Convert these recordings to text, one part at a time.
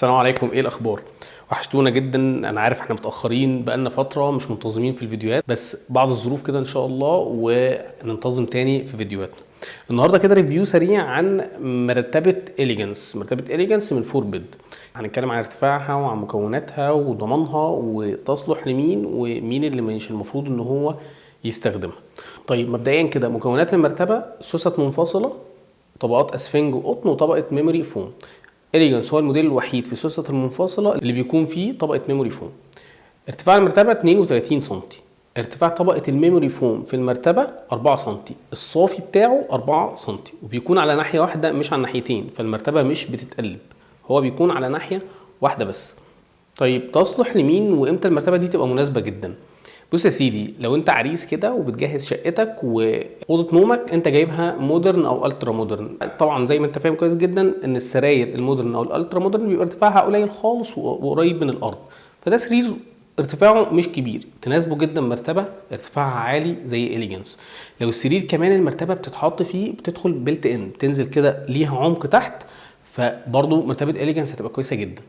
السلام عليكم. إيه الاخبار؟ وحشتونا جدا. أنا عارف إحنا متأخرين بقالنا فترة مش منتظمين في الفيديوهات بس بعض الظروف كده إن شاء الله وننتظم تاني في فيديوهاتنا. النهارده كده review سريع عن مرتبة اليجنس مرتبة اليجنس من فوربد هنتكلم عن ارتفاعها وعن مكوناتها وضمانها وتصلح لمين ومين اللي مش المفروض إن هو يستخدمها. طيب مبدئيا كده مكونات المرتبة سوست منفصلة طبقات أسفنج وقطن وطبقة memory foam اليجنس هو الموديل الوحيد في السوست المنفصلة اللي بيكون فيه طبقة memory foam. ارتفاع المرتبة 32 سم ارتفاع طبقة ال memory foam في المرتبة 4 سم الصافي بتاعه 4 سم وبيكون على ناحية واحدة مش على ناحيتين فالمرتبة مش بتتقلب. هو بيكون على ناحية واحدة بس. طيب تصلح لمين وإمتى المرتبة دي تبقى مناسبة جدا؟ بص يا سيدي لو انت عريس كده وبتجهز شقتك وأوضة نومك انت جايبها modern أو ultra modern طبعا زي ما انت فاهم كويس جدا إن السراير ال modern أو ال ultra modern بيبقى ارتفاعها قليل خالص وقريب من الأرض. فده سرير ارتفاعه مش كبير. تناسبه جدا مرتبة ارتفاعها عالي زي اليجنس لو السرير كمان المرتبة بتتحط فيه بتدخل built in بتنزل كده ليها عمق تحت فبرضه مرتبة اليجنس هتبقى كويسة جدا.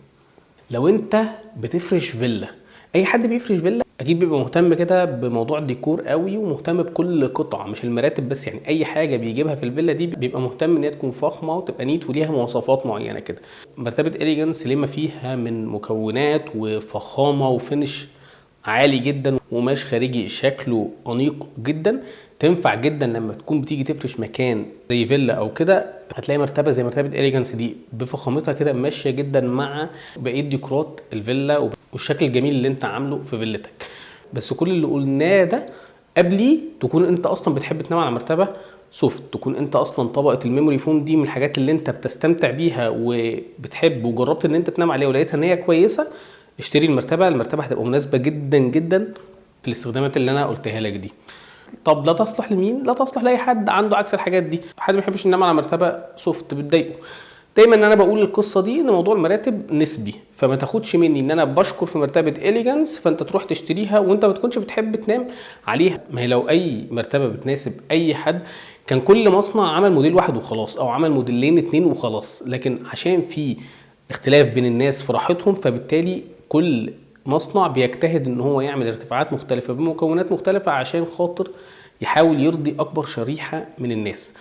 لو انت بتفرش فيلا أي حد بيفرش فيلا أكيد بيبقى مهتم كده بموضوع الديكور قوي ومهتم بكل قطعة مش المراتب بس يعني أي حاجة بيجيبها في الفيلا دي بيبقى مهتم إن هي تكون فخمة وتبقى neat وليها مواصفات معينة كده. مرتبة اليجنس لما فيها من مكونات وفخامة و finish عالي جدا وقماش خارجي شكله أنيق جدا. تنفع جدا لما تكون بتيجي تفرش مكان زي فيلا أو كده هتلاقي مرتبة زي مرتبة اليجنس دي بفخامتها كده ماشية جدا مع بقية ديكورات الفيلا والشكل الجميل اللي أنت عامله في فيلتك. بس كل اللي قلناه ده قبلي تكون انت أصلا بتحب تنام على مرتبة soft تكون انت أصلا طبقة ال memory foam دي من الحاجات اللي انت بتستمتع بيها وبتحب وجربت ان انت تنام عليها ولقيتها ان هي كويسة اشتري المرتبة المرتبة هتبقى مناسبة جدا جدا في الاستخدامات اللي أنا قلتها لك دي. طب لا تصلح لمين؟ لا تصلح لأي حد عنده عكس الحاجات دي. حد ما بيحبش ينام على مرتبة soft بتضايقه. دايما إن أنا بقول القصة دي إن موضوع المراتب نسبي فما تاخدش مني إن أنا بشكر في مرتبة اليجنس فأنت تروح تشتريها وأنت ما تكونش بتحب تنام عليها. ما هي لو أي مرتبة بتناسب أي حد كان كل مصنع عمل موديل واحد وخلاص أو عمل موديلين اتنين وخلاص. لكن عشان في اختلاف بين الناس في راحتهم فبالتالي كل مصنع بيجتهد إن هو يعمل ارتفاعات مختلفة بمكونات مختلفة عشان خاطر يحاول يرضي أكبر شريحة من الناس.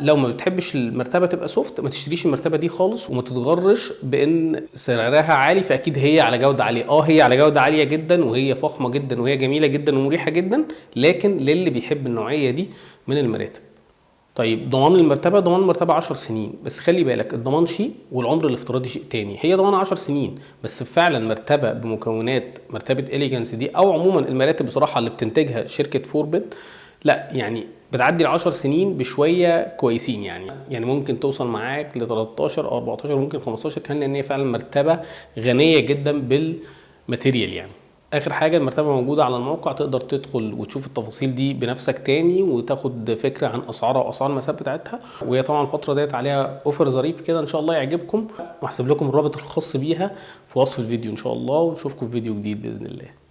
لو ما بتحبش المرتبة تبقى soft ما تشتريش المرتبة دي خالص وما تتغرش بإن سعرها عالي فأكيد هي على جودة عالية. آه هي على جودة عالية جدا وهي فخمة جدا وهي جميلة جدا ومريحة جدا لكن للي بيحب النوعية دي من المراتب. طيب ضمان المرتبة ضمان المرتبه 10 سنين. بس خلي بالك الضمان شيء والعمر الافتراضي شيء تاني. هي ضمان 10 سنين بس فعلا مرتبة بمكونات مرتبة اليجنس دي أو عموما المراتب بصراحة اللي بتنتجها شركة فوربد لا يعني بتعدي ال 10 سنين بشوية كويسين يعني. يعني ممكن توصل معاك ل 13 أو 14 ممكن 15 كمان لأن هي فعلا مرتبة غنية جدا بال material يعني. آخر حاجة المرتبة موجودة على الموقع تقدر تدخل وتشوف التفاصيل دي بنفسك تاني وتاخد فكرة عن أسعارها وأسعار المسافات بتاعتها. وهي طبعا الفترة ديت عليها اوفر ظريف كده إن شاء الله يعجبكم. وهسيب لكم الرابط الخاص بيها في وصف الفيديو إن شاء الله ونشوفكم في فيديو جديد بإذن الله.